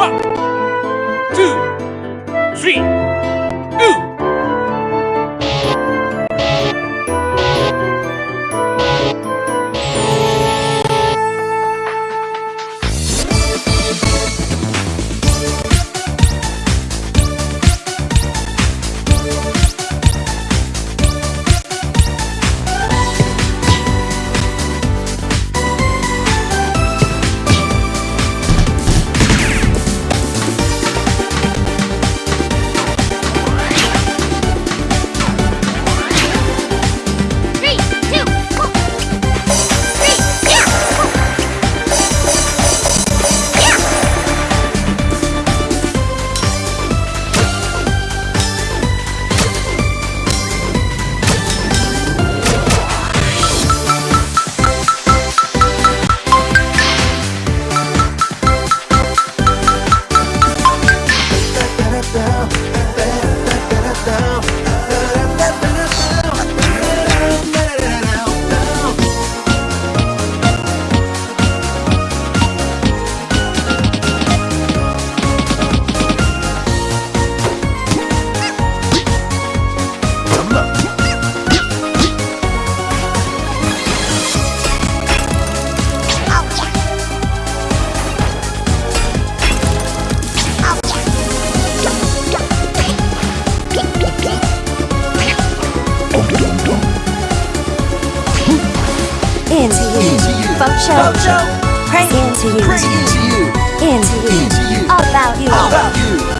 One, two, three, down. show, show. Praying to you, praying to you, into you, into you, about you, about you.